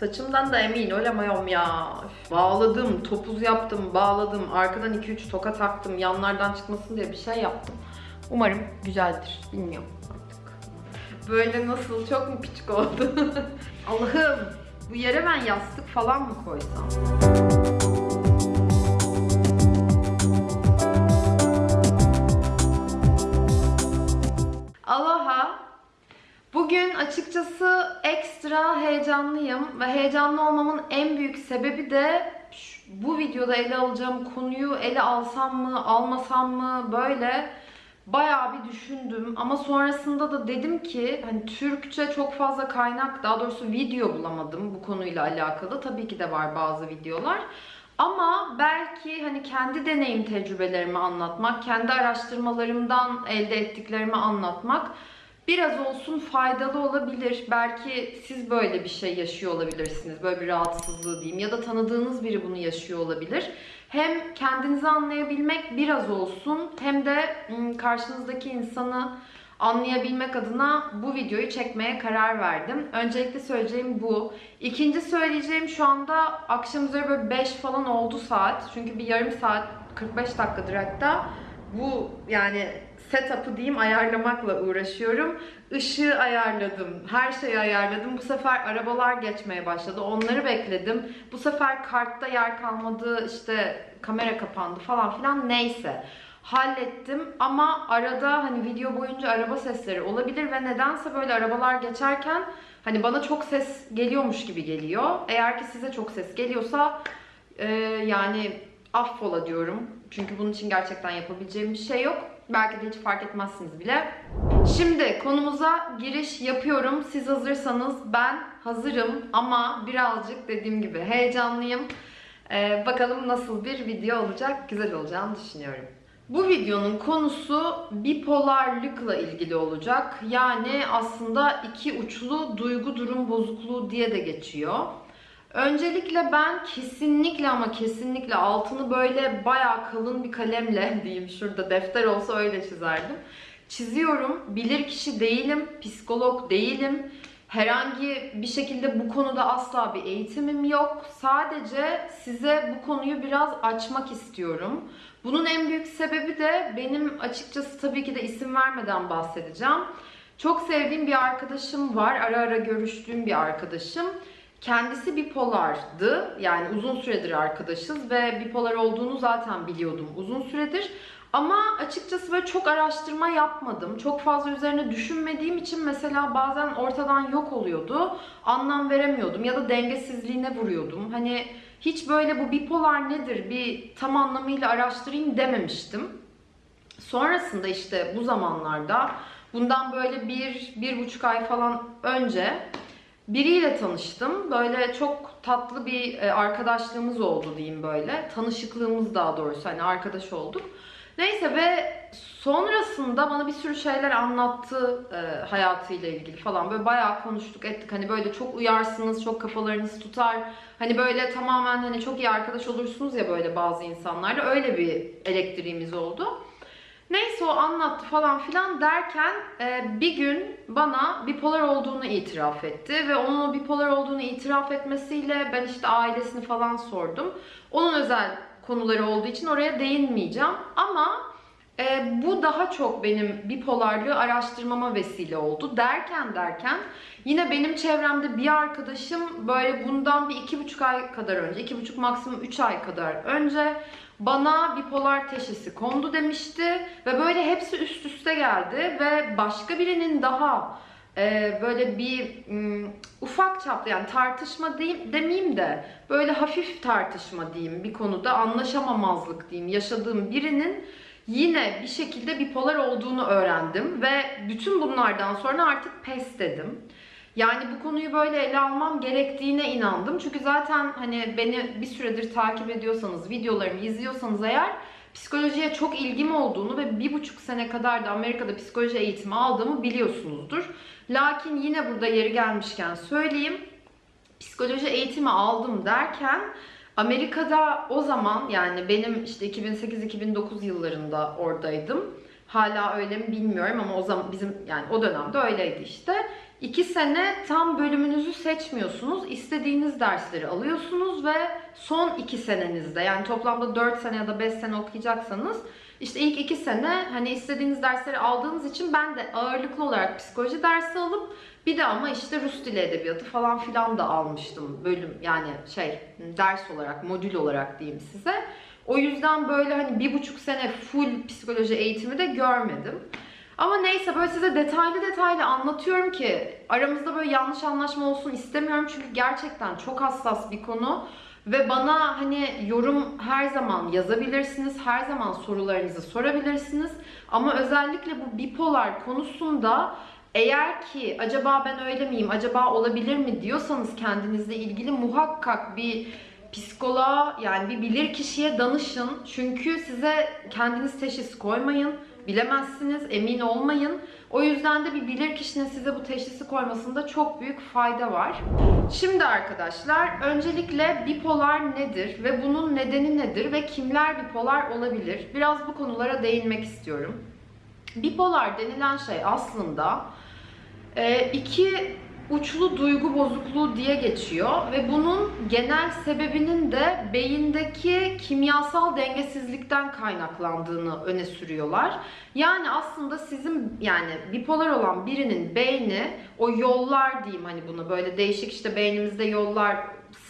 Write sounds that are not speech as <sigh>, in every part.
Saçımdan da emin olamıyorum ya. Bağladım, topuz yaptım, bağladım. Arkadan 2-3 toka taktım. Yanlardan çıkmasın diye bir şey yaptım. Umarım güzeldir. Bilmiyorum artık. Böyle nasıl? Çok mu küçük oldu? <laughs> Allah'ım bu yere ben yastık falan mı koysam? Bugün açıkçası ekstra heyecanlıyım ve heyecanlı olmamın en büyük sebebi de bu videoda ele alacağım konuyu ele alsam mı, almasam mı böyle bayağı bir düşündüm ama sonrasında da dedim ki hani Türkçe çok fazla kaynak daha doğrusu video bulamadım bu konuyla alakalı. Tabii ki de var bazı videolar. Ama belki hani kendi deneyim tecrübelerimi anlatmak, kendi araştırmalarımdan elde ettiklerimi anlatmak biraz olsun faydalı olabilir. Belki siz böyle bir şey yaşıyor olabilirsiniz. Böyle bir rahatsızlığı diyeyim ya da tanıdığınız biri bunu yaşıyor olabilir. Hem kendinizi anlayabilmek biraz olsun hem de karşınızdaki insanı anlayabilmek adına bu videoyu çekmeye karar verdim. Öncelikle söyleyeceğim bu. İkinci söyleyeceğim şu anda akşam üzeri böyle 5 falan oldu saat. Çünkü bir yarım saat 45 dakikadır hatta. Bu yani setup'ı diyeyim ayarlamakla uğraşıyorum. Işığı ayarladım, her şeyi ayarladım. Bu sefer arabalar geçmeye başladı. Onları bekledim. Bu sefer kartta yer kalmadı, işte kamera kapandı falan filan neyse. Hallettim ama arada hani video boyunca araba sesleri olabilir ve nedense böyle arabalar geçerken hani bana çok ses geliyormuş gibi geliyor. Eğer ki size çok ses geliyorsa e, yani affola diyorum. Çünkü bunun için gerçekten yapabileceğim bir şey yok. Belki de hiç fark etmezsiniz bile. Şimdi konumuza giriş yapıyorum. Siz hazırsanız ben hazırım ama birazcık dediğim gibi heyecanlıyım. Ee, bakalım nasıl bir video olacak, güzel olacağını düşünüyorum. Bu videonun konusu bipolarlıkla ilgili olacak. Yani aslında iki uçlu duygu durum bozukluğu diye de geçiyor. Öncelikle ben kesinlikle ama kesinlikle altını böyle bayağı kalın bir kalemle <laughs> diyeyim şurada defter olsa öyle çizerdim. Çiziyorum. Bilir kişi değilim, psikolog değilim. Herhangi bir şekilde bu konuda asla bir eğitimim yok. Sadece size bu konuyu biraz açmak istiyorum. Bunun en büyük sebebi de benim açıkçası tabii ki de isim vermeden bahsedeceğim. Çok sevdiğim bir arkadaşım var. Ara ara görüştüğüm bir arkadaşım. Kendisi bipolardı. Yani uzun süredir arkadaşız ve bipolar olduğunu zaten biliyordum uzun süredir. Ama açıkçası böyle çok araştırma yapmadım. Çok fazla üzerine düşünmediğim için mesela bazen ortadan yok oluyordu. Anlam veremiyordum ya da dengesizliğine vuruyordum. Hani hiç böyle bu bipolar nedir bir tam anlamıyla araştırayım dememiştim. Sonrasında işte bu zamanlarda bundan böyle bir, bir buçuk ay falan önce biriyle tanıştım. Böyle çok tatlı bir e, arkadaşlığımız oldu diyeyim böyle. Tanışıklığımız daha doğrusu hani arkadaş olduk. Neyse ve sonrasında bana bir sürü şeyler anlattı e, hayatıyla ilgili falan. Böyle bayağı konuştuk ettik. Hani böyle çok uyarsınız, çok kafalarınız tutar. Hani böyle tamamen hani çok iyi arkadaş olursunuz ya böyle bazı insanlarla. Öyle bir elektriğimiz oldu. Neyse o anlattı falan filan derken e, bir gün bana bipolar olduğunu itiraf etti ve onun o bipolar olduğunu itiraf etmesiyle ben işte ailesini falan sordum. Onun özel konuları olduğu için oraya değinmeyeceğim ama e, bu daha çok benim bipolarlığı araştırmama vesile oldu derken derken yine benim çevremde bir arkadaşım böyle bundan bir iki buçuk ay kadar önce iki buçuk maksimum üç ay kadar önce bana bipolar teşhisi kondu demişti ve böyle hepsi üst üste geldi ve başka birinin daha e, böyle bir m, ufak çaplı yani tartışma değil, demeyeyim de böyle hafif tartışma diyeyim bir konuda anlaşamamazlık diyeyim yaşadığım birinin yine bir şekilde bipolar olduğunu öğrendim ve bütün bunlardan sonra artık pes dedim. Yani bu konuyu böyle ele almam gerektiğine inandım. Çünkü zaten hani beni bir süredir takip ediyorsanız, videolarımı izliyorsanız eğer psikolojiye çok ilgim olduğunu ve bir buçuk sene kadar da Amerika'da psikoloji eğitimi aldığımı biliyorsunuzdur. Lakin yine burada yeri gelmişken söyleyeyim. Psikoloji eğitimi aldım derken Amerika'da o zaman yani benim işte 2008-2009 yıllarında oradaydım. Hala öyle mi bilmiyorum ama o zaman bizim yani o dönemde öyleydi işte. 2 sene tam bölümünüzü seçmiyorsunuz. İstediğiniz dersleri alıyorsunuz ve son 2 senenizde yani toplamda 4 sene ya da 5 sene okuyacaksanız işte ilk 2 sene hani istediğiniz dersleri aldığınız için ben de ağırlıklı olarak psikoloji dersi alıp bir de ama işte Rus dili edebiyatı falan filan da almıştım bölüm yani şey ders olarak modül olarak diyeyim size. O yüzden böyle hani bir buçuk sene full psikoloji eğitimi de görmedim. Ama neyse böyle size detaylı detaylı anlatıyorum ki aramızda böyle yanlış anlaşma olsun istemiyorum çünkü gerçekten çok hassas bir konu ve bana hani yorum her zaman yazabilirsiniz, her zaman sorularınızı sorabilirsiniz ama özellikle bu bipolar konusunda eğer ki acaba ben öyle miyim, acaba olabilir mi diyorsanız kendinizle ilgili muhakkak bir psikoloğa yani bir bilir kişiye danışın. Çünkü size kendiniz teşhis koymayın. Bilemezsiniz, emin olmayın. O yüzden de bir bilir kişinin size bu teşhisi koymasında çok büyük fayda var. Şimdi arkadaşlar öncelikle bipolar nedir ve bunun nedeni nedir ve kimler bipolar olabilir? Biraz bu konulara değinmek istiyorum. Bipolar denilen şey aslında e, iki uçlu duygu bozukluğu diye geçiyor ve bunun genel sebebinin de beyindeki kimyasal dengesizlikten kaynaklandığını öne sürüyorlar. Yani aslında sizin yani bipolar olan birinin beyni o yollar diyeyim hani bunu böyle değişik işte beynimizde yollar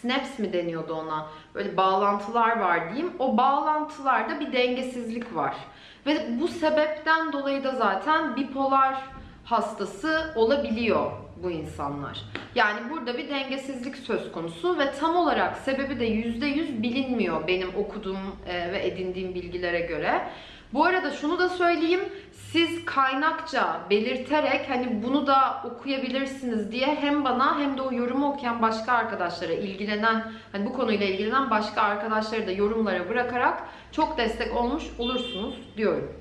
snaps mi deniyordu ona böyle bağlantılar var diyeyim. O bağlantılarda bir dengesizlik var. Ve bu sebepten dolayı da zaten bipolar hastası olabiliyor bu insanlar. Yani burada bir dengesizlik söz konusu ve tam olarak sebebi de %100 bilinmiyor benim okuduğum e, ve edindiğim bilgilere göre. Bu arada şunu da söyleyeyim. Siz kaynakça belirterek hani bunu da okuyabilirsiniz diye hem bana hem de o yorumu okuyan başka arkadaşlara ilgilenen hani bu konuyla ilgilenen başka arkadaşları da yorumlara bırakarak çok destek olmuş olursunuz diyorum.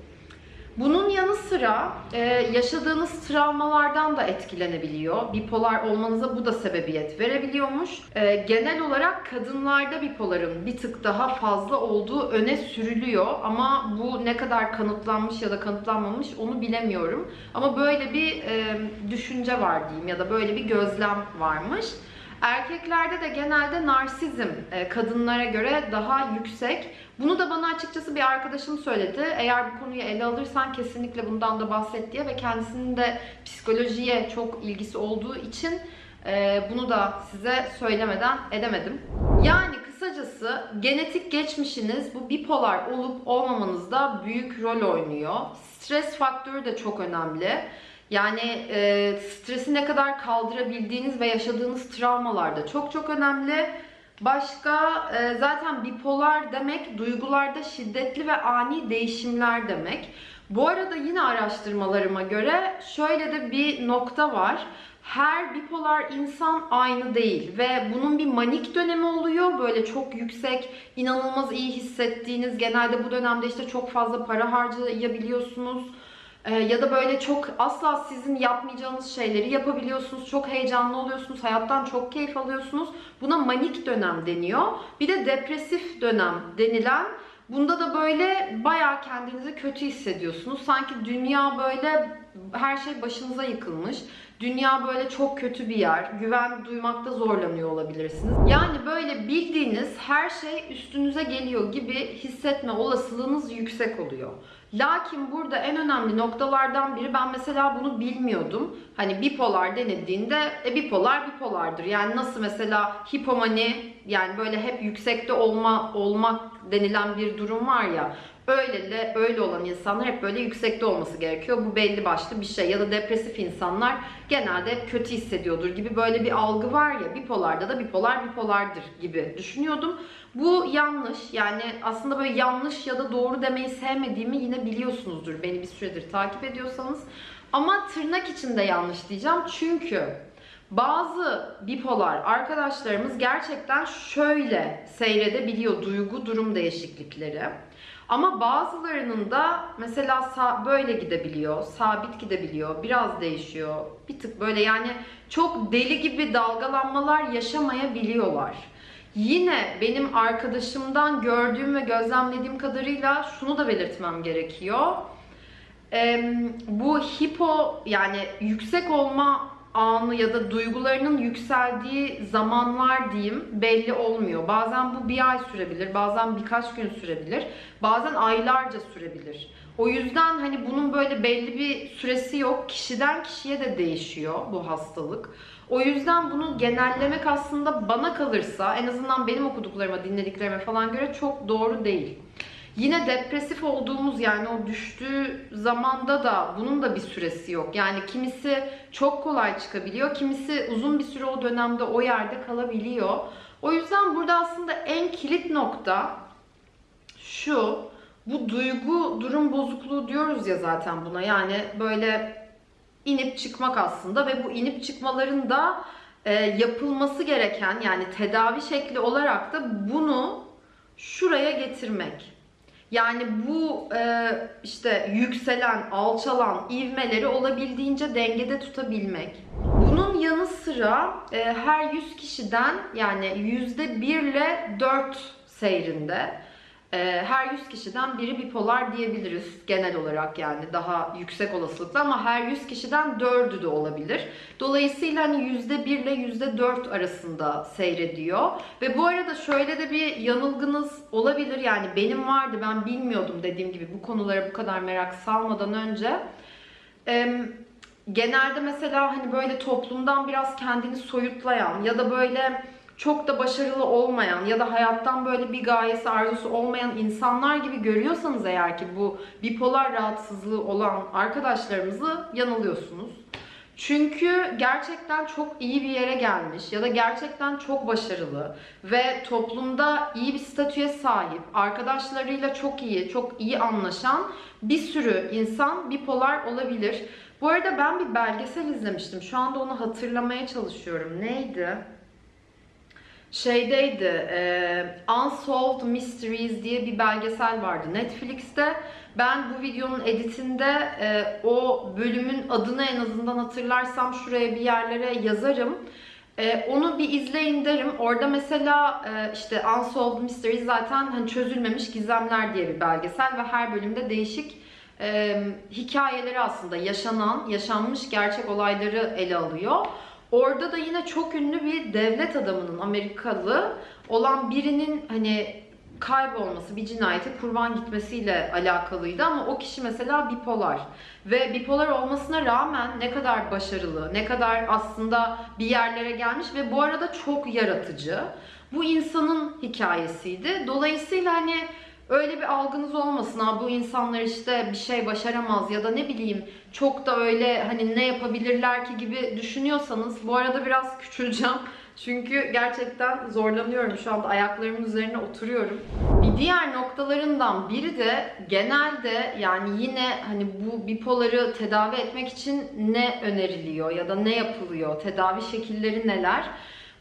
Bunun yanı sıra e, yaşadığınız travmalardan da etkilenebiliyor. Bipolar olmanıza bu da sebebiyet verebiliyormuş. E, genel olarak kadınlarda bipoların bir tık daha fazla olduğu öne sürülüyor. Ama bu ne kadar kanıtlanmış ya da kanıtlanmamış onu bilemiyorum. Ama böyle bir e, düşünce var diyeyim ya da böyle bir gözlem varmış. Erkeklerde de genelde narsizm e, kadınlara göre daha yüksek. Bunu da bana açıkçası bir arkadaşım söyledi. Eğer bu konuyu ele alırsan kesinlikle bundan da bahset diye ve kendisinin de psikolojiye çok ilgisi olduğu için e, bunu da size söylemeden edemedim. Yani kısacası genetik geçmişiniz bu bipolar olup olmamanızda büyük rol oynuyor. Stres faktörü de çok önemli. Yani e, stresi ne kadar kaldırabildiğiniz ve yaşadığınız travmalar da çok çok önemli. Başka e, zaten bipolar demek duygularda şiddetli ve ani değişimler demek. Bu arada yine araştırmalarıma göre şöyle de bir nokta var. Her bipolar insan aynı değil ve bunun bir manik dönemi oluyor. Böyle çok yüksek, inanılmaz iyi hissettiğiniz, genelde bu dönemde işte çok fazla para harcayabiliyorsunuz ya da böyle çok asla sizin yapmayacağınız şeyleri yapabiliyorsunuz. Çok heyecanlı oluyorsunuz. Hayattan çok keyif alıyorsunuz. Buna manik dönem deniyor. Bir de depresif dönem denilen Bunda da böyle bayağı kendinizi kötü hissediyorsunuz. Sanki dünya böyle her şey başınıza yıkılmış. Dünya böyle çok kötü bir yer. Güven duymakta zorlanıyor olabilirsiniz. Yani böyle bildiğiniz her şey üstünüze geliyor gibi hissetme olasılığınız yüksek oluyor. Lakin burada en önemli noktalardan biri ben mesela bunu bilmiyordum. Hani bipolar denildiğinde e, bipolar bipolardır. Yani nasıl mesela hipomani yani böyle hep yüksekte olma olmak denilen bir durum var ya. Öyle de öyle olan insanlar hep böyle yüksekte olması gerekiyor. Bu belli başlı bir şey. Ya da depresif insanlar genelde hep kötü hissediyordur gibi böyle bir algı var ya. Bipolarda da bipolar bipolardır gibi düşünüyordum. Bu yanlış. Yani aslında böyle yanlış ya da doğru demeyi sevmediğimi yine biliyorsunuzdur. Beni bir süredir takip ediyorsanız. Ama tırnak içinde yanlış diyeceğim. Çünkü bazı bipolar arkadaşlarımız gerçekten şöyle seyredebiliyor duygu durum değişiklikleri. Ama bazılarının da mesela böyle gidebiliyor, sabit gidebiliyor, biraz değişiyor. Bir tık böyle yani çok deli gibi dalgalanmalar yaşamayabiliyorlar. Yine benim arkadaşımdan gördüğüm ve gözlemlediğim kadarıyla şunu da belirtmem gerekiyor. Ee, bu hipo yani yüksek olma anı ya da duygularının yükseldiği zamanlar diyeyim belli olmuyor. Bazen bu bir ay sürebilir, bazen birkaç gün sürebilir, bazen aylarca sürebilir. O yüzden hani bunun böyle belli bir süresi yok. Kişiden kişiye de değişiyor bu hastalık. O yüzden bunu genellemek aslında bana kalırsa en azından benim okuduklarıma, dinlediklerime falan göre çok doğru değil. Yine depresif olduğumuz yani o düştüğü zamanda da bunun da bir süresi yok. Yani kimisi çok kolay çıkabiliyor, kimisi uzun bir süre o dönemde o yerde kalabiliyor. O yüzden burada aslında en kilit nokta şu. Bu duygu durum bozukluğu diyoruz ya zaten buna. Yani böyle inip çıkmak aslında ve bu inip çıkmaların da e, yapılması gereken yani tedavi şekli olarak da bunu şuraya getirmek. Yani bu e, işte yükselen, alçalan ivmeleri olabildiğince dengede tutabilmek. Bunun yanı sıra e, her 100 kişiden yani %1 ile 4 seyrinde her 100 kişiden biri bipolar diyebiliriz genel olarak yani daha yüksek olasılıkla ama her 100 kişiden 4'ü de olabilir. Dolayısıyla hani %1 ile %4 arasında seyrediyor. Ve bu arada şöyle de bir yanılgınız olabilir yani benim vardı ben bilmiyordum dediğim gibi bu konulara bu kadar merak salmadan önce. Genelde mesela hani böyle toplumdan biraz kendini soyutlayan ya da böyle çok da başarılı olmayan ya da hayattan böyle bir gayesi arzusu olmayan insanlar gibi görüyorsanız eğer ki bu bipolar rahatsızlığı olan arkadaşlarımızı yanılıyorsunuz. Çünkü gerçekten çok iyi bir yere gelmiş ya da gerçekten çok başarılı ve toplumda iyi bir statüye sahip, arkadaşlarıyla çok iyi, çok iyi anlaşan bir sürü insan bipolar olabilir. Bu arada ben bir belgesel izlemiştim. Şu anda onu hatırlamaya çalışıyorum. Neydi? Şeydeydi, e, Unsolved Mysteries diye bir belgesel vardı Netflix'te. Ben bu videonun editinde e, o bölümün adını en azından hatırlarsam şuraya bir yerlere yazarım. E, onu bir izleyin derim. Orada mesela e, işte Unsolved Mysteries zaten hani çözülmemiş gizemler diye bir belgesel ve her bölümde değişik e, hikayeleri aslında yaşanan, yaşanmış gerçek olayları ele alıyor. Orada da yine çok ünlü bir devlet adamının Amerikalı olan birinin hani kaybolması, bir cinayete kurban gitmesiyle alakalıydı ama o kişi mesela bipolar. Ve bipolar olmasına rağmen ne kadar başarılı, ne kadar aslında bir yerlere gelmiş ve bu arada çok yaratıcı. Bu insanın hikayesiydi. Dolayısıyla hani öyle bir algınız olmasın ha bu insanlar işte bir şey başaramaz ya da ne bileyim çok da öyle hani ne yapabilirler ki gibi düşünüyorsanız bu arada biraz küçüleceğim. <laughs> Çünkü gerçekten zorlanıyorum şu anda ayaklarımın üzerine oturuyorum. Bir diğer noktalarından biri de genelde yani yine hani bu bipoları tedavi etmek için ne öneriliyor ya da ne yapılıyor, tedavi şekilleri neler?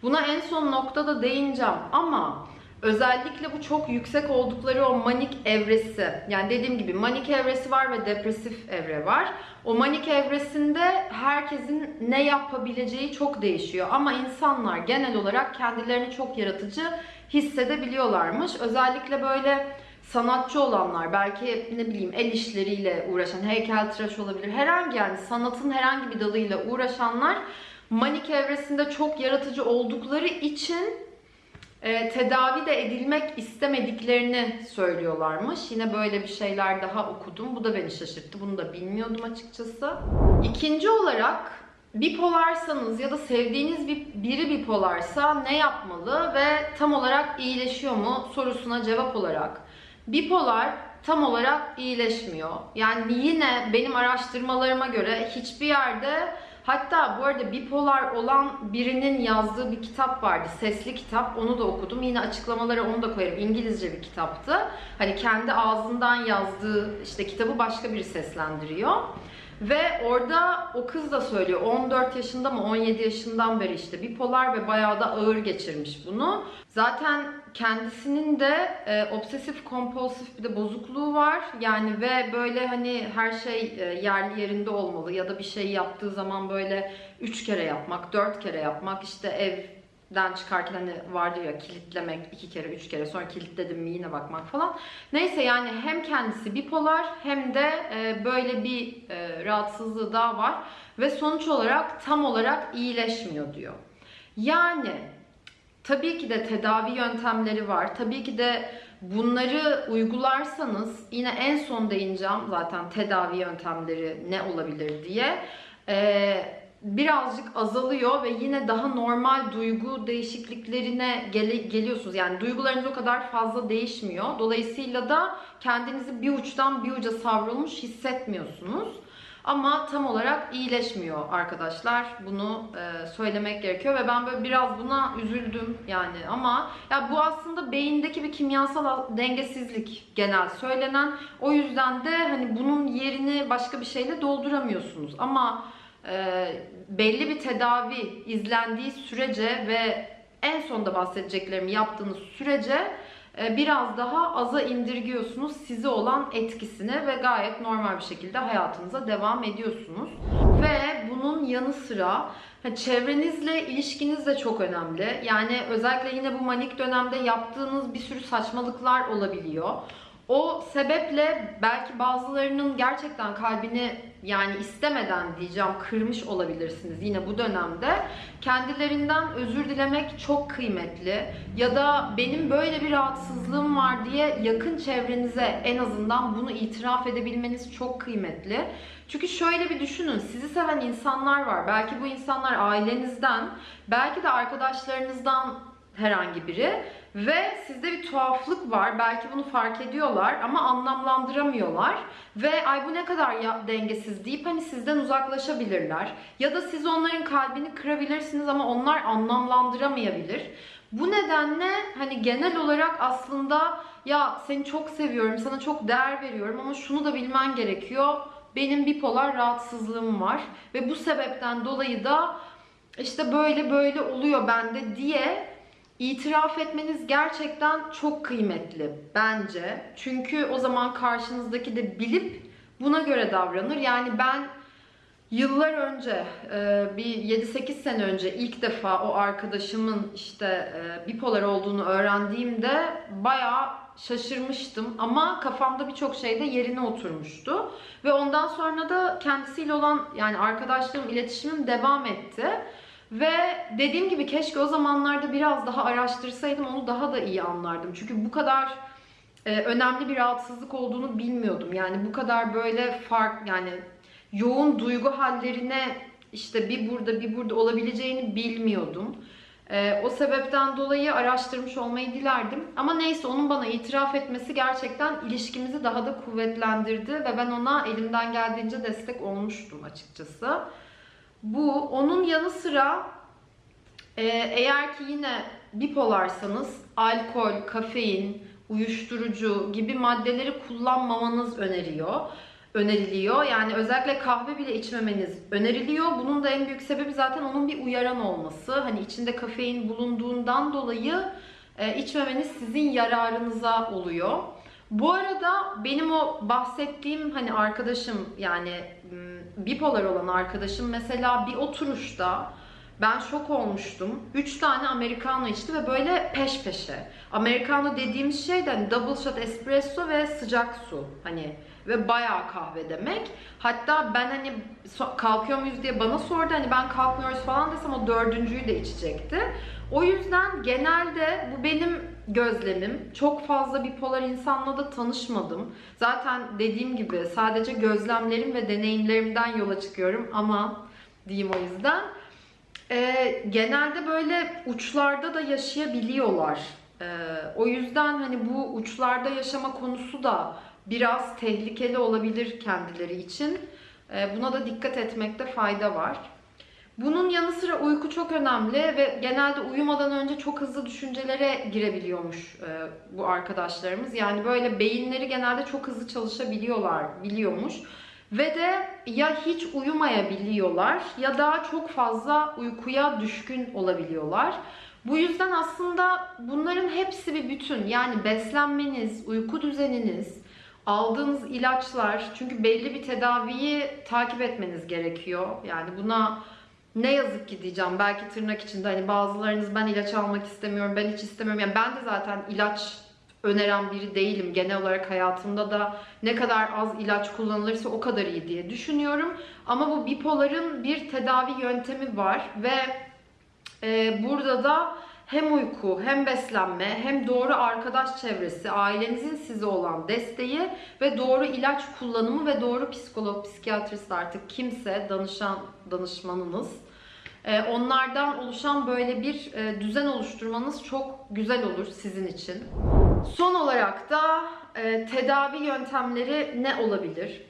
Buna en son noktada değineceğim ama Özellikle bu çok yüksek oldukları o manik evresi. Yani dediğim gibi manik evresi var ve depresif evre var. O manik evresinde herkesin ne yapabileceği çok değişiyor. Ama insanlar genel olarak kendilerini çok yaratıcı hissedebiliyorlarmış. Özellikle böyle sanatçı olanlar, belki ne bileyim el işleriyle uğraşan, heykeltıraş olabilir. Herhangi yani sanatın herhangi bir dalıyla uğraşanlar manik evresinde çok yaratıcı oldukları için e, tedavi de edilmek istemediklerini söylüyorlarmış. Yine böyle bir şeyler daha okudum. Bu da beni şaşırttı. Bunu da bilmiyordum açıkçası. İkinci olarak bipolarsanız ya da sevdiğiniz bir, biri bipolarsa ne yapmalı ve tam olarak iyileşiyor mu sorusuna cevap olarak. Bipolar tam olarak iyileşmiyor. Yani yine benim araştırmalarıma göre hiçbir yerde Hatta bu arada bipolar olan birinin yazdığı bir kitap vardı. Sesli kitap. Onu da okudum. Yine açıklamaları onu da koyarım. İngilizce bir kitaptı. Hani kendi ağzından yazdığı işte kitabı başka biri seslendiriyor. Ve orada o kız da söylüyor 14 yaşında mı 17 yaşından beri işte bipolar ve bayağı da ağır geçirmiş bunu. Zaten kendisinin de e, obsesif kompulsif bir de bozukluğu var. Yani ve böyle hani her şey e, yerli yerinde olmalı ya da bir şey yaptığı zaman böyle 3 kere yapmak, 4 kere yapmak işte ev den çıkarken hani vardır ya kilitlemek iki kere üç kere sonra kilitledim mi yine bakmak falan. Neyse yani hem kendisi bipolar hem de e, böyle bir e, rahatsızlığı daha var ve sonuç olarak tam olarak iyileşmiyor diyor. Yani tabii ki de tedavi yöntemleri var. Tabii ki de bunları uygularsanız yine en son değineceğim zaten tedavi yöntemleri ne olabilir diye. Ee, birazcık azalıyor ve yine daha normal duygu değişikliklerine gele- geliyorsunuz. Yani duygularınız o kadar fazla değişmiyor. Dolayısıyla da kendinizi bir uçtan bir uca savrulmuş hissetmiyorsunuz. Ama tam olarak iyileşmiyor arkadaşlar. Bunu e, söylemek gerekiyor ve ben böyle biraz buna üzüldüm yani. Ama ya bu aslında beyindeki bir kimyasal dengesizlik genel söylenen. O yüzden de hani bunun yerini başka bir şeyle dolduramıyorsunuz. Ama e, belli bir tedavi izlendiği sürece ve en sonda bahsedeceklerimi yaptığınız sürece biraz daha aza indirgiyorsunuz size olan etkisini ve gayet normal bir şekilde hayatınıza devam ediyorsunuz. Ve bunun yanı sıra çevrenizle ilişkiniz de çok önemli. Yani özellikle yine bu manik dönemde yaptığınız bir sürü saçmalıklar olabiliyor. O sebeple belki bazılarının gerçekten kalbini yani istemeden diyeceğim kırmış olabilirsiniz yine bu dönemde. Kendilerinden özür dilemek çok kıymetli. Ya da benim böyle bir rahatsızlığım var diye yakın çevrenize en azından bunu itiraf edebilmeniz çok kıymetli. Çünkü şöyle bir düşünün, sizi seven insanlar var. Belki bu insanlar ailenizden, belki de arkadaşlarınızdan herhangi biri ve sizde bir tuhaflık var. Belki bunu fark ediyorlar ama anlamlandıramıyorlar ve ay bu ne kadar ya, dengesiz deyip hani sizden uzaklaşabilirler. Ya da siz onların kalbini kırabilirsiniz ama onlar anlamlandıramayabilir. Bu nedenle hani genel olarak aslında ya seni çok seviyorum, sana çok değer veriyorum ama şunu da bilmen gerekiyor. Benim bipolar rahatsızlığım var ve bu sebepten dolayı da işte böyle böyle oluyor bende diye itiraf etmeniz gerçekten çok kıymetli bence. Çünkü o zaman karşınızdaki de bilip buna göre davranır. Yani ben yıllar önce e, bir 7-8 sene önce ilk defa o arkadaşımın işte e, bipolar olduğunu öğrendiğimde bayağı şaşırmıştım ama kafamda birçok şey de yerine oturmuştu. Ve ondan sonra da kendisiyle olan yani arkadaşlığım, iletişimim devam etti. Ve dediğim gibi keşke o zamanlarda biraz daha araştırsaydım onu daha da iyi anlardım. Çünkü bu kadar e, önemli bir rahatsızlık olduğunu bilmiyordum. Yani bu kadar böyle fark yani yoğun duygu hallerine işte bir burada bir burada olabileceğini bilmiyordum. E, o sebepten dolayı araştırmış olmayı dilerdim. Ama neyse onun bana itiraf etmesi gerçekten ilişkimizi daha da kuvvetlendirdi ve ben ona elimden geldiğince destek olmuştum açıkçası. Bu onun yanı sıra e, eğer ki yine bipolarsanız alkol, kafein, uyuşturucu gibi maddeleri kullanmamanız öneriyor. Öneriliyor. Yani özellikle kahve bile içmemeniz öneriliyor. Bunun da en büyük sebebi zaten onun bir uyaran olması. Hani içinde kafein bulunduğundan dolayı e, içmemeniz sizin yararınıza oluyor. Bu arada benim o bahsettiğim hani arkadaşım yani bipolar olan arkadaşım mesela bir oturuşta ben şok olmuştum. 3 tane americano içti ve böyle peş peşe. Americano dediğimiz şey de hani double shot espresso ve sıcak su. Hani ve bayağı kahve demek. Hatta ben hani kalkıyor muyuz diye bana sordu. Hani ben kalkmıyoruz falan desem o dördüncüyü de içecekti. O yüzden genelde bu benim gözlemim. Çok fazla bipolar insanla da tanışmadım. Zaten dediğim gibi sadece gözlemlerim ve deneyimlerimden yola çıkıyorum ama diyeyim o yüzden. Ee, genelde böyle uçlarda da yaşayabiliyorlar. Ee, o yüzden hani bu uçlarda yaşama konusu da biraz tehlikeli olabilir kendileri için. Ee, buna da dikkat etmekte fayda var. Bunun yanı sıra uyku çok önemli ve genelde uyumadan önce çok hızlı düşüncelere girebiliyormuş e, bu arkadaşlarımız. Yani böyle beyinleri genelde çok hızlı çalışabiliyorlar, biliyormuş. Ve de ya hiç uyumayabiliyorlar ya da çok fazla uykuya düşkün olabiliyorlar. Bu yüzden aslında bunların hepsi bir bütün. Yani beslenmeniz, uyku düzeniniz, aldığınız ilaçlar çünkü belli bir tedaviyi takip etmeniz gerekiyor. Yani buna ne yazık ki diyeceğim. Belki tırnak içinde hani bazılarınız ben ilaç almak istemiyorum ben hiç istemiyorum. Yani ben de zaten ilaç öneren biri değilim. Genel olarak hayatımda da ne kadar az ilaç kullanılırsa o kadar iyi diye düşünüyorum. Ama bu bipoların bir tedavi yöntemi var ve e, burada da hem uyku, hem beslenme, hem doğru arkadaş çevresi, ailenizin size olan desteği ve doğru ilaç kullanımı ve doğru psikolog, psikiyatrist artık kimse danışan danışmanınız. e, Onlardan oluşan böyle bir e, düzen oluşturmanız çok güzel olur sizin için. Son olarak da e, tedavi yöntemleri ne olabilir?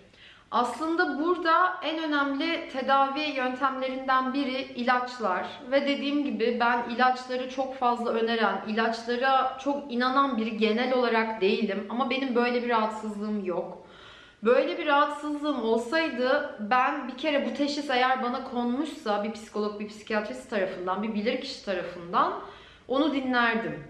Aslında burada en önemli tedavi yöntemlerinden biri ilaçlar ve dediğim gibi ben ilaçları çok fazla öneren, ilaçlara çok inanan biri genel olarak değilim ama benim böyle bir rahatsızlığım yok. Böyle bir rahatsızlığım olsaydı ben bir kere bu teşhis eğer bana konmuşsa bir psikolog, bir psikiyatrist tarafından, bir bilirkişi tarafından onu dinlerdim.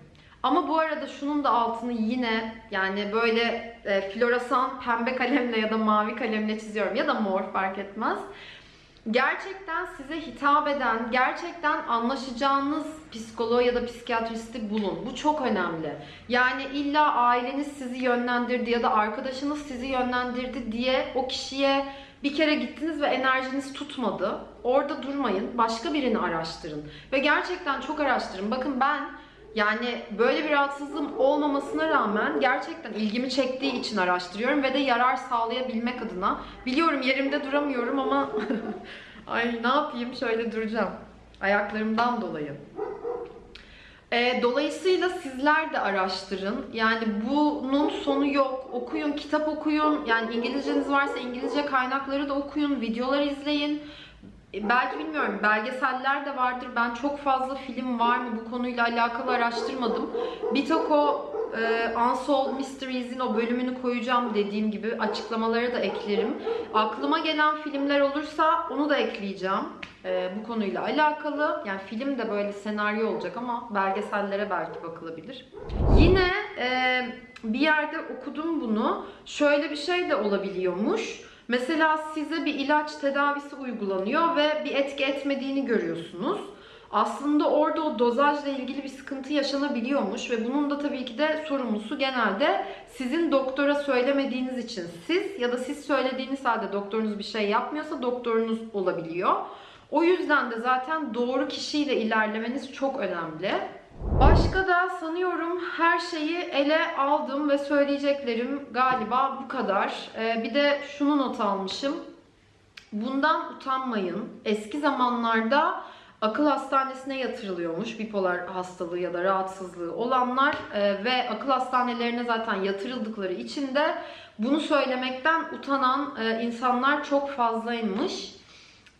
Ama bu arada şunun da altını yine yani böyle e, floresan pembe kalemle ya da mavi kalemle çiziyorum ya da mor fark etmez. Gerçekten size hitap eden, gerçekten anlaşacağınız psikoloğu ya da psikiyatristi bulun. Bu çok önemli. Yani illa aileniz sizi yönlendirdi ya da arkadaşınız sizi yönlendirdi diye o kişiye bir kere gittiniz ve enerjiniz tutmadı. Orada durmayın. Başka birini araştırın. Ve gerçekten çok araştırın. Bakın ben yani böyle bir rahatsızlığım olmamasına rağmen gerçekten ilgimi çektiği için araştırıyorum ve de yarar sağlayabilmek adına. Biliyorum yerimde duramıyorum ama <laughs> ay ne yapayım şöyle duracağım. Ayaklarımdan dolayı. E, dolayısıyla sizler de araştırın. Yani bunun sonu yok. Okuyun, kitap okuyun. Yani İngilizceniz varsa İngilizce kaynakları da okuyun, videolar izleyin. E, Belki bilmiyorum belgeseller de vardır. Ben çok fazla film var mı bu konuyla alakalı araştırmadım. Bir tek o e, Unsolved Mysteries'in o bölümünü koyacağım dediğim gibi açıklamalara da eklerim. Aklıma gelen filmler olursa onu da ekleyeceğim. E, bu konuyla alakalı. Yani film de böyle senaryo olacak ama belgesellere belki bakılabilir. Yine e, bir yerde okudum bunu. Şöyle bir şey de olabiliyormuş. Mesela size bir ilaç tedavisi uygulanıyor ve bir etki etmediğini görüyorsunuz. Aslında orada o dozajla ilgili bir sıkıntı yaşanabiliyormuş ve bunun da tabii ki de sorumlusu genelde sizin doktora söylemediğiniz için siz ya da siz söylediğiniz halde doktorunuz bir şey yapmıyorsa doktorunuz olabiliyor. O yüzden de zaten doğru kişiyle ilerlemeniz çok önemli. Başka da sanıyorum her şeyi ele aldım ve söyleyeceklerim galiba bu kadar. Ee, bir de şunu not almışım. Bundan utanmayın. Eski zamanlarda akıl hastanesine yatırılıyormuş bipolar hastalığı ya da rahatsızlığı olanlar e, ve akıl hastanelerine zaten yatırıldıkları için de bunu söylemekten utanan e, insanlar çok fazlaymış.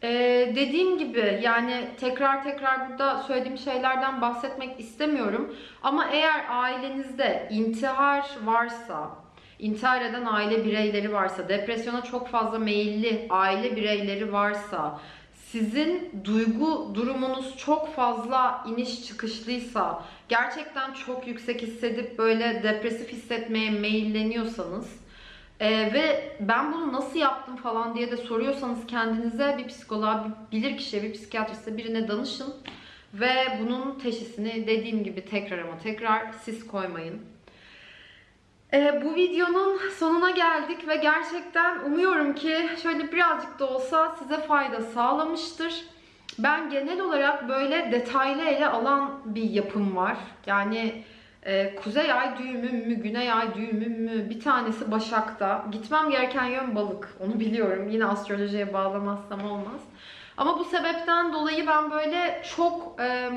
Ee, dediğim gibi yani tekrar tekrar burada söylediğim şeylerden bahsetmek istemiyorum. Ama eğer ailenizde intihar varsa, intihar eden aile bireyleri varsa, depresyona çok fazla meyilli aile bireyleri varsa, sizin duygu durumunuz çok fazla iniş çıkışlıysa, gerçekten çok yüksek hissedip böyle depresif hissetmeye meyilleniyorsanız, ee, ve ben bunu nasıl yaptım falan diye de soruyorsanız kendinize bir psikoloğa, bir bilir kişiye, bir psikiyatriste birine danışın. Ve bunun teşhisini dediğim gibi tekrar ama tekrar siz koymayın. Ee, bu videonun sonuna geldik ve gerçekten umuyorum ki şöyle birazcık da olsa size fayda sağlamıştır. Ben genel olarak böyle detaylı ele alan bir yapım var. Yani ee, kuzey ay düğümüm mü, güney ay düğümüm mü? Bir tanesi Başak'ta. Gitmem gereken yön balık. Onu biliyorum. Yine astrolojiye bağlamazsam olmaz. Ama bu sebepten dolayı ben böyle çok e,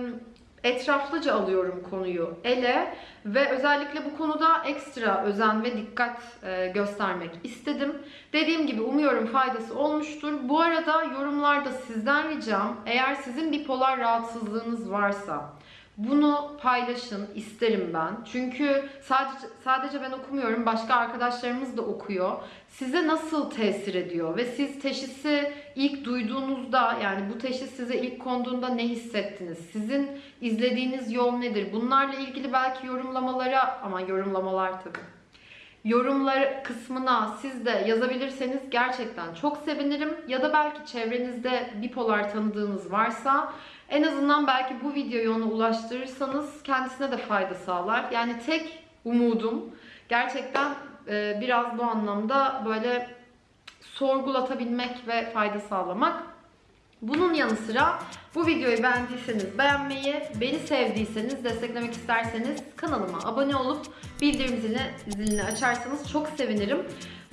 etraflıca alıyorum konuyu ele ve özellikle bu konuda ekstra özen ve dikkat e, göstermek istedim. Dediğim gibi umuyorum faydası olmuştur. Bu arada yorumlarda sizden ricam eğer sizin bipolar rahatsızlığınız varsa bunu paylaşın isterim ben. Çünkü sadece sadece ben okumuyorum, başka arkadaşlarımız da okuyor. Size nasıl tesir ediyor ve siz teşhisi ilk duyduğunuzda yani bu teşhis size ilk konduğunda ne hissettiniz? Sizin izlediğiniz yol nedir? Bunlarla ilgili belki yorumlamalara ama yorumlamalar tabii. yorumlar kısmına siz de yazabilirseniz gerçekten çok sevinirim. Ya da belki çevrenizde bipolar tanıdığınız varsa en azından belki bu videoyu ona ulaştırırsanız kendisine de fayda sağlar. Yani tek umudum gerçekten e, biraz bu anlamda böyle sorgulatabilmek ve fayda sağlamak. Bunun yanı sıra bu videoyu beğendiyseniz beğenmeyi, beni sevdiyseniz, desteklemek isterseniz kanalıma abone olup bildirim zilini, açarsanız çok sevinirim.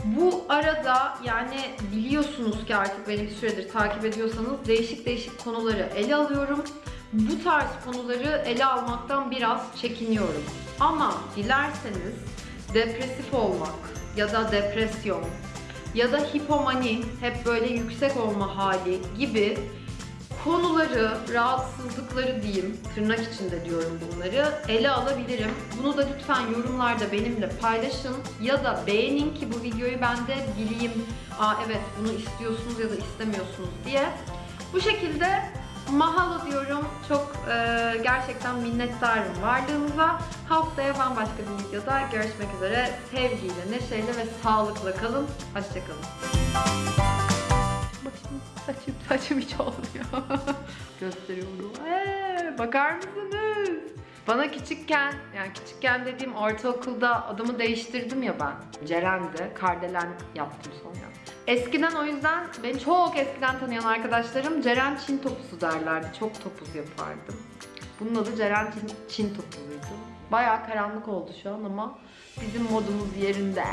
Bu arada yani biliyorsunuz ki artık beni bir süredir takip ediyorsanız değişik değişik konuları ele alıyorum. Bu tarz konuları ele almaktan biraz çekiniyorum. Ama dilerseniz depresif olmak ya da depresyon ya da hipomani, hep böyle yüksek olma hali gibi konuları, rahatsızlıkları diyeyim, tırnak içinde diyorum bunları, ele alabilirim. Bunu da lütfen yorumlarda benimle paylaşın ya da beğenin ki bu videoyu ben de bileyim. Aa evet bunu istiyorsunuz ya da istemiyorsunuz diye. Bu şekilde mahalo diyorum. Çok e, gerçekten minnettarım varlığınıza. Haftaya bambaşka bir videoda görüşmek üzere. Sevgiyle, neşeyle ve sağlıkla kalın. Hoşçakalın. Saçım, saçım hiç olmuyor. <laughs> Gösteriyorum. Ee, bakar mısınız? Bana küçükken, yani küçükken dediğim ortaokulda adımı değiştirdim ya ben. Ceren'di, Kardelen yaptım sonra. Eskiden o yüzden beni çok eskiden tanıyan arkadaşlarım Ceren Çin topusu derlerdi. Çok topuz yapardım. Bunun adı Ceren Çin, Çin topuzuydu. Bayağı karanlık oldu şu an ama bizim modumuz yerinde.